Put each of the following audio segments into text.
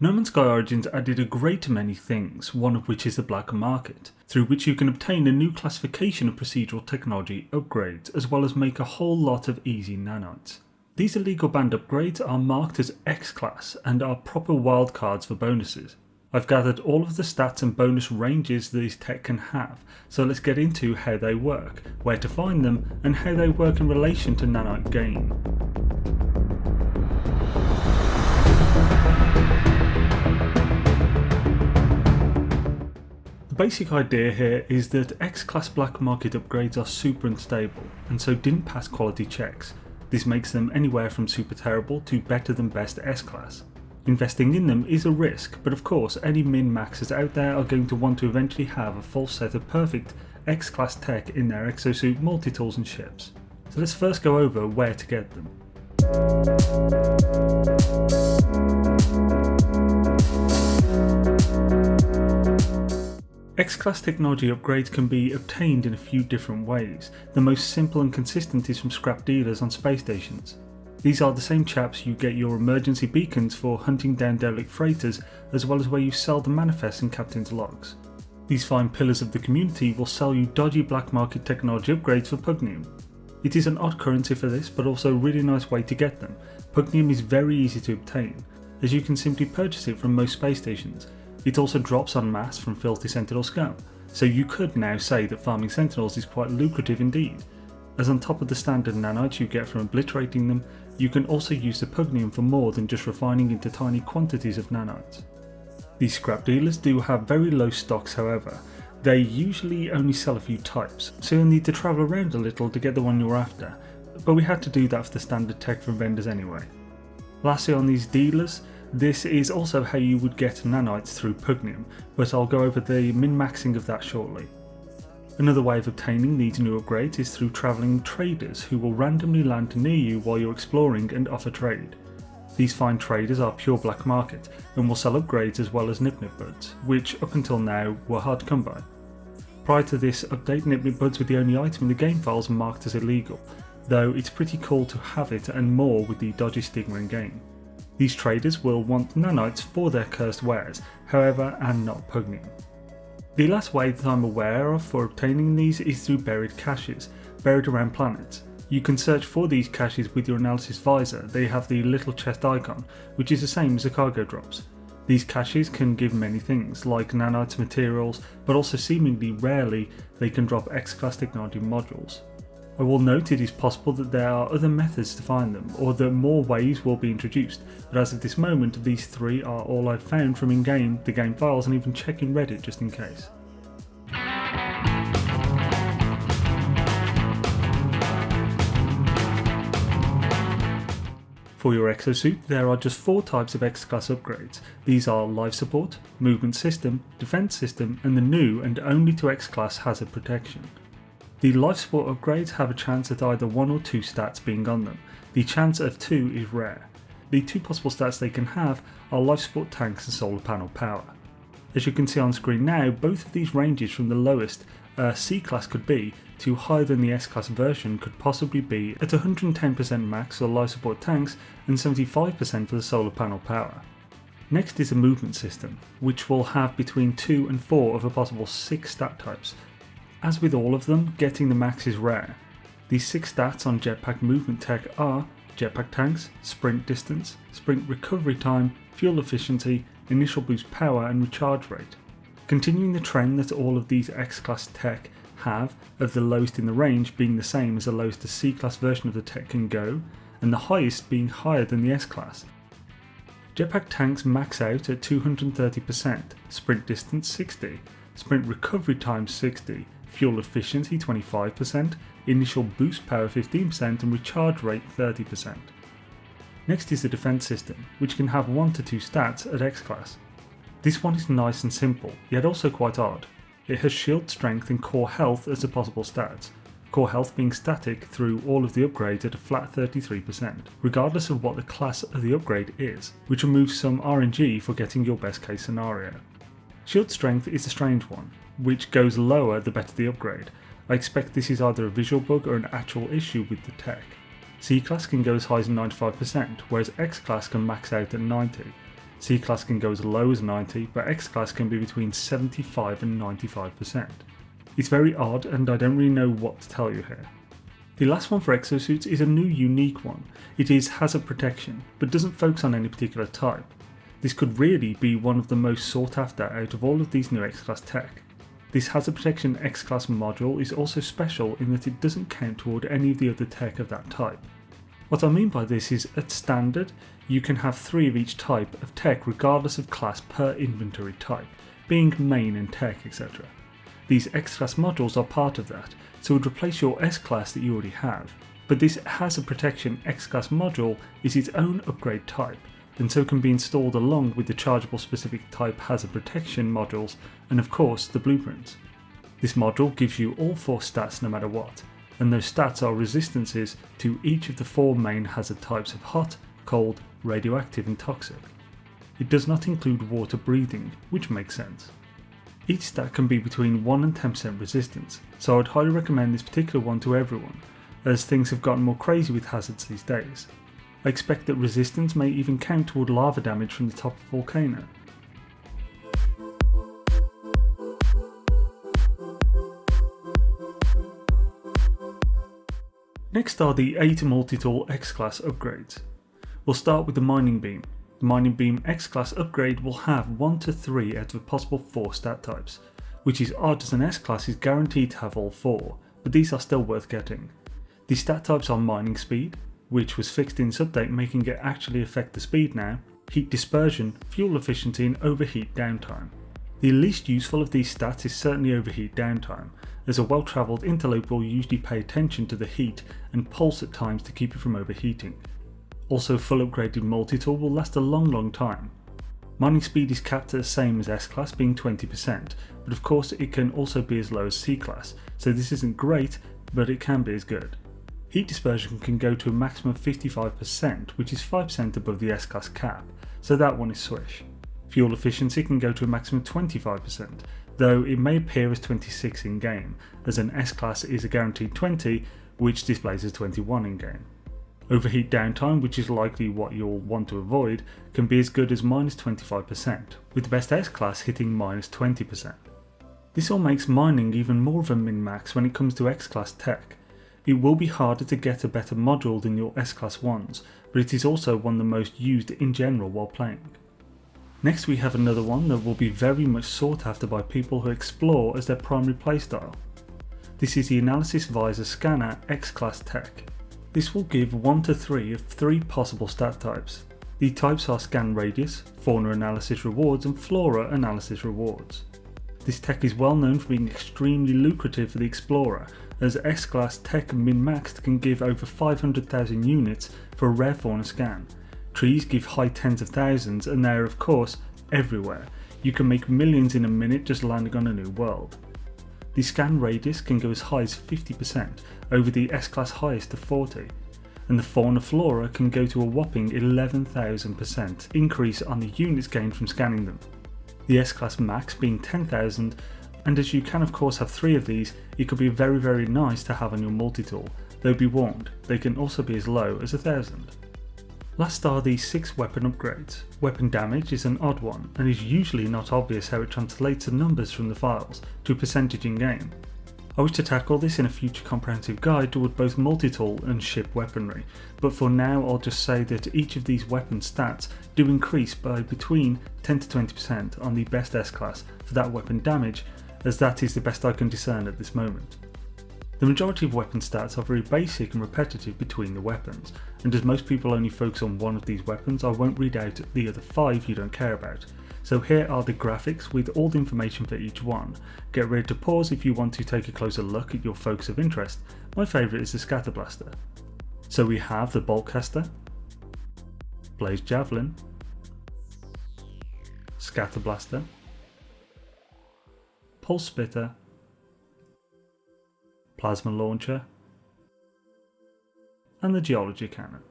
No Man's Sky Origins added a great many things, one of which is the black market, through which you can obtain a new classification of procedural technology upgrades as well as make a whole lot of easy nanites. These illegal banned upgrades are marked as X-Class and are proper wildcards for bonuses. I've gathered all of the stats and bonus ranges these tech can have, so let's get into how they work, where to find them, and how they work in relation to nanite gain. Basic idea here is that X-Class black market upgrades are super unstable and so didn't pass quality checks. This makes them anywhere from super terrible to better than best S-Class. Investing in them is a risk, but of course any min-maxers out there are going to want to eventually have a full set of perfect X-Class tech in their exosuit multi-tools and ships. So let's first go over where to get them. X-Class technology upgrades can be obtained in a few different ways. The most simple and consistent is from scrap dealers on space stations. These are the same chaps you get your emergency beacons for hunting down derelict freighters as well as where you sell the manifests in captain's logs. These fine pillars of the community will sell you dodgy black market technology upgrades for Pugnium. It is an odd currency for this but also a really nice way to get them. Pugnium is very easy to obtain as you can simply purchase it from most space stations it also drops en masse from filthy Sentinel scum, so you could now say that farming Sentinels is quite lucrative indeed. As on top of the standard nanites you get from obliterating them, you can also use the Pugnium for more than just refining into tiny quantities of nanites. These scrap dealers do have very low stocks however, they usually only sell a few types, so you'll need to travel around a little to get the one you're after, but we had to do that for the standard tech from vendors anyway. Lastly on these dealers, this is also how you would get nanites through Pugnium, but I'll go over the min-maxing of that shortly. Another way of obtaining these new upgrades is through travelling traders who will randomly land near you while you're exploring and offer trade. These fine traders are pure black market and will sell upgrades as well as Nip Nip Buds, which up until now were hard to come by. Prior to this update Nip Nip Buds were the only item in the game files marked as illegal, though it's pretty cool to have it and more with the dodgy stigma in game. These traders will want nanites for their cursed wares, however, and not Pugnium. The last way that I'm aware of for obtaining these is through buried caches, buried around planets. You can search for these caches with your analysis visor, they have the little chest icon, which is the same as the cargo drops. These caches can give many things, like nanites materials, but also seemingly rarely they can drop X-Class technology modules. I will note it is possible that there are other methods to find them, or that more ways will be introduced, but as of this moment these three are all I've found from in-game, the game files and even checking Reddit just in case. For your exosuit, there are just four types of X-Class upgrades. These are Life Support, Movement System, Defense System, and the new and only to X-Class Hazard Protection. The life support upgrades have a chance at either 1 or 2 stats being on them. The chance of 2 is rare. The two possible stats they can have are life support tanks and solar panel power. As you can see on screen now, both of these ranges from the lowest a C class could be to higher than the S class version could possibly be at 110% max for life support tanks and 75% for the solar panel power. Next is a movement system, which will have between 2 and 4 of a possible 6 stat types, as with all of them, getting the max is rare. These 6 stats on jetpack movement tech are jetpack tanks, sprint distance, sprint recovery time, fuel efficiency, initial boost power and recharge rate. Continuing the trend that all of these X-Class tech have of the lowest in the range being the same as the lowest the C-Class version of the tech can go, and the highest being higher than the S-Class. Jetpack tanks max out at 230%, sprint distance 60, sprint recovery time 60, fuel efficiency 25%, initial boost power 15% and recharge rate 30%. Next is the defense system, which can have 1 to 2 stats at X class. This one is nice and simple, yet also quite odd. It has shield strength and core health as the possible stats, core health being static through all of the upgrades at a flat 33%, regardless of what the class of the upgrade is, which removes some RNG for getting your best case scenario. Shield strength is a strange one, which goes lower the better the upgrade. I expect this is either a visual bug or an actual issue with the tech. C class can go as high as 95%, whereas X class can max out at 90. C-Class can go as low as 90, but X-Class can be between 75 and 95%. It's very odd and I don't really know what to tell you here. The last one for exosuits is a new unique one. It is hazard protection, but doesn't focus on any particular type. This could really be one of the most sought after out of all of these new X-Class tech. This hazard protection X-Class module is also special in that it doesn't count toward any of the other tech of that type. What I mean by this is at standard, you can have three of each type of tech regardless of class per inventory type, being main and tech etc. These X-Class modules are part of that, so would replace your S-Class that you already have. But this Hazard Protection X-Class module is its own upgrade type, and so can be installed along with the chargeable specific type hazard protection modules and of course the blueprints. This module gives you all four stats no matter what, and those stats are resistances to each of the four main hazard types of hot, cold, radioactive and toxic. It does not include water breathing, which makes sense. Each stat can be between 1 and 10% resistance, so I would highly recommend this particular one to everyone, as things have gotten more crazy with hazards these days. I expect that resistance may even count toward lava damage from the top of volcano. Next are the 8 multi-tool X-Class upgrades. We'll start with the Mining Beam. The Mining Beam X-Class upgrade will have 1 to 3 out of the possible 4 stat types, which is odd as an S-Class is guaranteed to have all 4, but these are still worth getting. The stat types are Mining Speed, which was fixed in this update making it actually affect the speed now, heat dispersion, fuel efficiency and overheat downtime. The least useful of these stats is certainly overheat downtime, as a well travelled interloper will usually pay attention to the heat and pulse at times to keep it from overheating. Also full upgraded multi-tool will last a long long time. Mining speed is capped at the same as S-Class being 20%, but of course it can also be as low as C-Class, so this isn't great, but it can be as good. Heat dispersion can go to a maximum of 55%, which is 5% above the S-Class cap, so that one is swish. Fuel efficiency can go to a maximum of 25%, though it may appear as 26 in game, as an S-Class is a guaranteed 20, which displays as 21 in game. Overheat downtime, which is likely what you'll want to avoid, can be as good as minus 25%, with the best S-Class hitting minus 20%. This all makes mining even more of a min-max when it comes to X-Class tech. It will be harder to get a better module than your S-Class ones, but it is also one of the most used in general while playing. Next we have another one that will be very much sought after by people who explore as their primary playstyle. This is the Analysis Visor Scanner X-Class Tech. This will give 1 to 3 of 3 possible stat types. The types are Scan Radius, Fauna Analysis Rewards and Flora Analysis Rewards. This tech is well known for being extremely lucrative for the Explorer, as S-Class Tech min-maxed can give over 500,000 units for a rare fauna scan. Trees give high tens of thousands and they are of course everywhere. You can make millions in a minute just landing on a new world. The scan radius can go as high as 50% over the S-Class highest of 40 and the fauna flora can go to a whopping 11,000% increase on the units gained from scanning them. The S-Class max being 10,000 and as you can of course have three of these, it could be very very nice to have on your multi-tool, though be warned, they can also be as low as a thousand. Last are the 6 weapon upgrades. Weapon damage is an odd one, and is usually not obvious how it translates the numbers from the files to a percentage in game. I wish to tackle this in a future comprehensive guide toward both multi-tool and ship weaponry, but for now I'll just say that each of these weapon stats do increase by between 10 to 20% on the best S-class for that weapon damage, as that is the best I can discern at this moment. The majority of weapon stats are very basic and repetitive between the weapons, and as most people only focus on one of these weapons I won't read out the other 5 you don't care about. So here are the graphics with all the information for each one. Get ready to pause if you want to take a closer look at your focus of interest. My favourite is the Scatter Blaster. So we have the Boltcaster, Blaze Javelin, Scatter Blaster, Pulse Spitter, Plasma Launcher, and the Geology Cannon.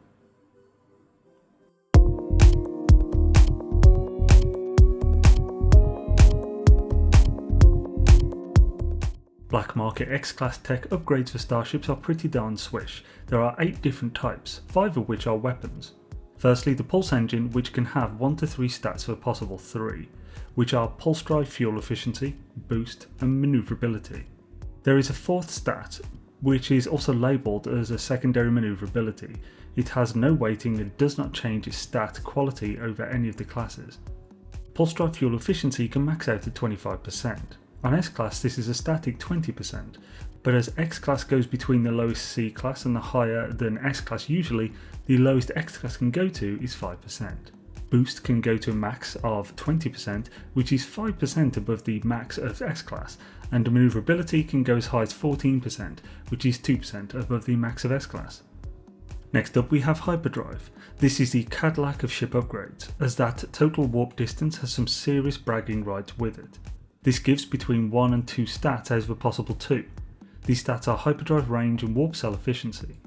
Black Market X-Class tech upgrades for starships are pretty darn swish. There are 8 different types, 5 of which are weapons. Firstly, the Pulse engine, which can have 1 to 3 stats for possible 3, which are Pulse Drive Fuel Efficiency, Boost, and Manoeuvrability. There is a fourth stat, which is also labelled as a secondary manoeuvrability. It has no weighting and does not change its stat quality over any of the classes. Pulse Drive Fuel Efficiency can max out at 25%. On S-Class this is a static 20%, but as X-Class goes between the lowest C-Class and the higher than S-Class usually, the lowest X-Class can go to is 5%. Boost can go to a max of 20%, which is 5% above the max of S-Class, and manoeuvrability can go as high as 14%, which is 2% above the max of S-Class. Next up we have Hyperdrive. This is the Cadillac of ship upgrades, as that total warp distance has some serious bragging rights with it. This gives between 1 and 2 stats out of a possible 2. These stats are Hyperdrive range and warp cell efficiency.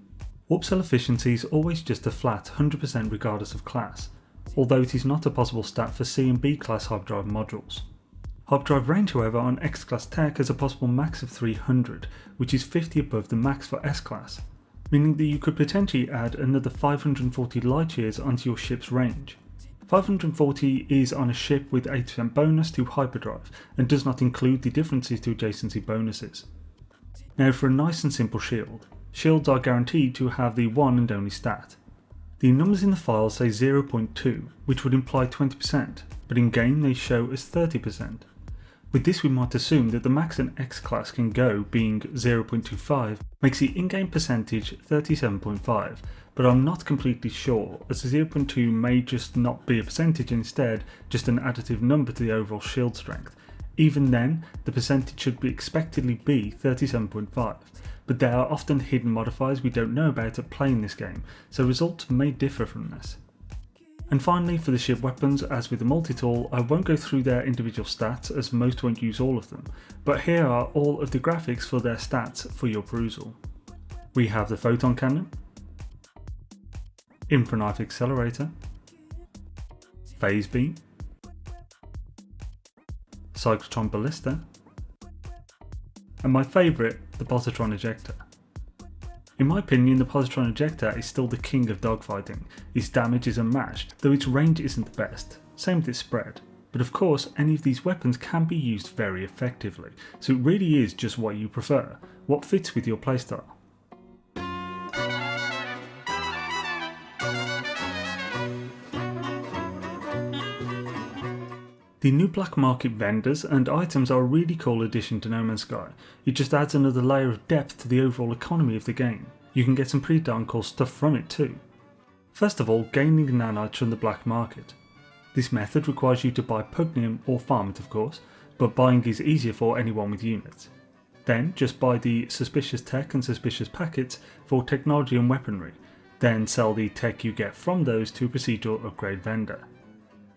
Warp cell efficiency is always just a flat 100% regardless of class, although it is not a possible stat for C and B class hyperdrive modules. Hyperdrive range however on X class tech has a possible max of 300, which is 50 above the max for S class, meaning that you could potentially add another 540 light years onto your ship's range. 540 is on a ship with 8% bonus to hyperdrive and does not include the differences to adjacency bonuses. Now for a nice and simple shield. Shields are guaranteed to have the one and only stat. The numbers in the file say 0.2, which would imply 20%, but in game they show as 30%. With this we might assume that the max an X class can go being 0.25 makes the in-game percentage 37.5, but I'm not completely sure as the 0.2 may just not be a percentage instead just an additive number to the overall shield strength. Even then, the percentage should be expectedly be 37.5, but there are often hidden modifiers we don't know about at playing this game, so results may differ from this. And finally for the ship weapons, as with the multi-tool, I won't go through their individual stats as most won't use all of them, but here are all of the graphics for their stats for your perusal. We have the photon cannon, infraknife accelerator, phase beam, cyclotron ballista, and my favourite, the positron ejector. In my opinion, the positron ejector is still the king of dogfighting. Its damage is unmatched, though its range isn't the best, same with its spread. But of course, any of these weapons can be used very effectively, so it really is just what you prefer, what fits with your playstyle. The new black market vendors and items are a really cool addition to No Man's Sky. It just adds another layer of depth to the overall economy of the game. You can get some pretty darn cool stuff from it too. First of all, gaining nanites from the black market. This method requires you to buy Pugnium or farm it of course, but buying is easier for anyone with units. Then just buy the suspicious tech and suspicious packets for technology and weaponry, then sell the tech you get from those to a procedural upgrade vendor.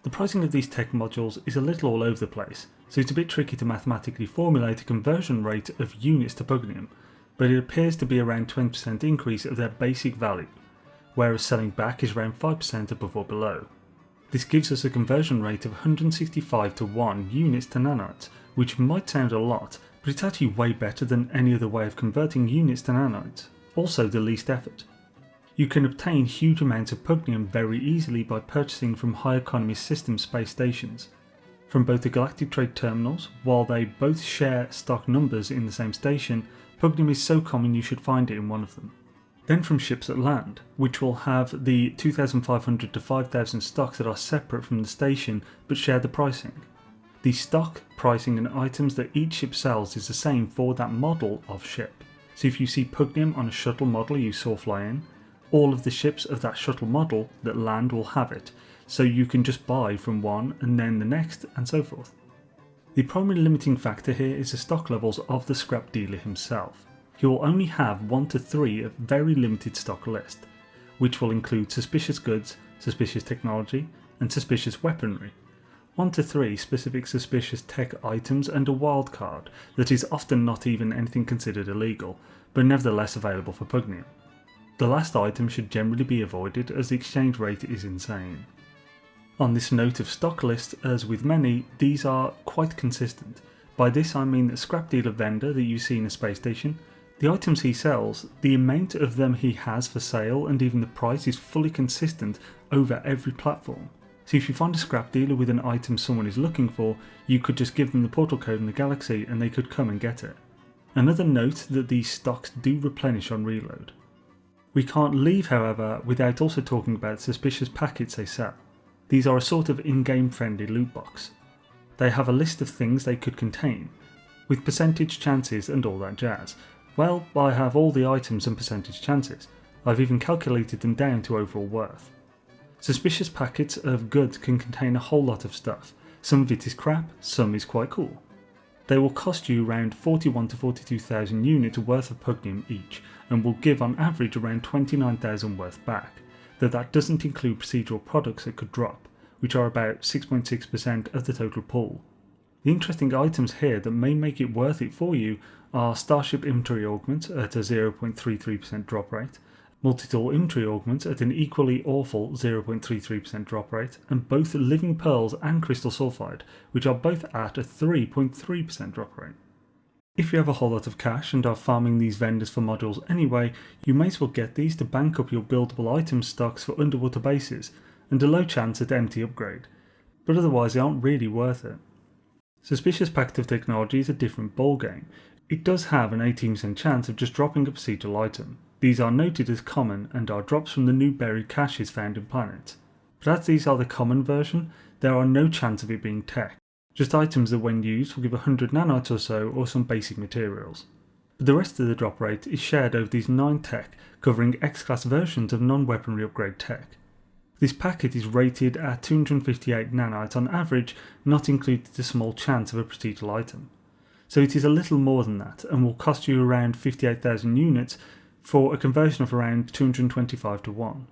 The pricing of these tech modules is a little all over the place, so it's a bit tricky to mathematically formulate a conversion rate of units to Pugnium, but it appears to be around 20% increase of their basic value, whereas selling back is around 5% above or below. This gives us a conversion rate of 165 to 1 units to nanites, which might sound a lot, but it's actually way better than any other way of converting units to nanites, also the least effort. You can obtain huge amounts of Pugnium very easily by purchasing from high economy system space stations. From both the Galactic Trade terminals, while they both share stock numbers in the same station, Pugnium is so common you should find it in one of them. Then from ships at land, which will have the 2500 to 5000 stocks that are separate from the station but share the pricing. The stock, pricing and items that each ship sells is the same for that model of ship. So if you see Pugnium on a shuttle model you saw fly in, all of the ships of that shuttle model that land will have it, so you can just buy from one and then the next and so forth. The primary limiting factor here is the stock levels of the scrap dealer himself. He will only have 1 to 3 of very limited stock list, which will include suspicious goods, suspicious technology and suspicious weaponry. 1 to 3 specific suspicious tech items and a wildcard that is often not even anything considered illegal, but nevertheless available for Pugnium. The last item should generally be avoided as the exchange rate is insane. On this note of stock list, as with many, these are quite consistent. By this I mean the scrap dealer vendor that you see in a space station, The items he sells, the amount of them he has for sale and even the price is fully consistent over every platform. So if you find a scrap dealer with an item someone is looking for, you could just give them the portal code in the galaxy and they could come and get it. Another note that these stocks do replenish on reload. We can't leave however without also talking about suspicious packets they sell. These are a sort of in-game friendly loot box. They have a list of things they could contain, with percentage chances and all that jazz. Well, I have all the items and percentage chances. I've even calculated them down to overall worth. Suspicious packets of goods can contain a whole lot of stuff. Some of it is crap, some is quite cool. They will cost you around 41 to 42,000 units worth of Pugnium each and will give on average around 29,000 worth back, though that doesn't include procedural products that could drop, which are about 6.6% of the total pool. The interesting items here that may make it worth it for you are Starship Inventory Augment at a 0.33% drop rate, multi-tool inventory augment at an equally awful 0.33% drop rate, and both Living Pearls and Crystal Sulfide, which are both at a 3.3% drop rate. If you have a whole lot of cash and are farming these vendors for modules anyway, you may as well get these to bank up your buildable item stocks for underwater bases, and a low chance at empty upgrade, but otherwise they aren't really worth it. Suspicious Packet of Technology is a different ballgame. It does have an 18% chance of just dropping a procedural item, these are noted as common and are drops from the new buried caches found in planets. But as these are the common version, there are no chance of it being tech, just items that when used will give 100 nanites or so or some basic materials. But the rest of the drop rate is shared over these 9 tech covering X-class versions of non-weaponry upgrade tech. This packet is rated at 258 nanites on average, not including the small chance of a procedural item. So it is a little more than that and will cost you around 58,000 units for a conversion of around 225 to 1.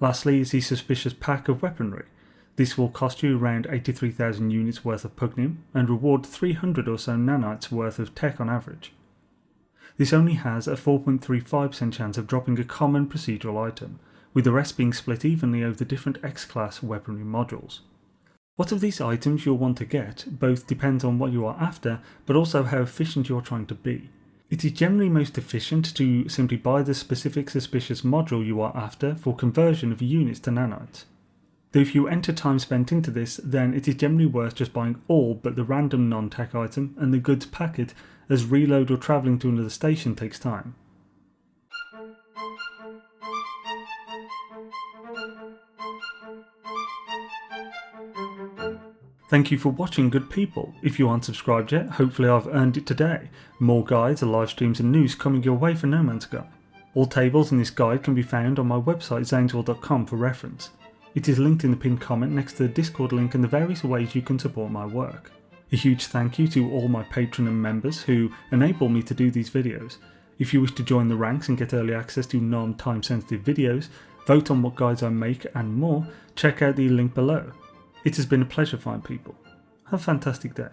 Lastly is the suspicious pack of weaponry. This will cost you around 83,000 units worth of pugnium and reward 300 or so nanites worth of tech on average. This only has a 4.35% chance of dropping a common procedural item, with the rest being split evenly over the different X-class weaponry modules. What of these items you'll want to get both depends on what you are after, but also how efficient you are trying to be. It is generally most efficient to simply buy the specific suspicious module you are after for conversion of units to nanites. Though if you enter time spent into this, then it is generally worth just buying all but the random non-tech item and the goods packet as reload or travelling to another station takes time. Thank you for watching good people. If you aren't subscribed yet, hopefully I've earned it today. More guides, live streams and news coming your way for No Man's Sky. All tables in this guide can be found on my website xainesworld.com for reference. It is linked in the pinned comment next to the Discord link and the various ways you can support my work. A huge thank you to all my patron and members who enable me to do these videos. If you wish to join the ranks and get early access to non-time sensitive videos, vote on what guides I make and more, check out the link below. It has been a pleasure, fine people. Have a fantastic day.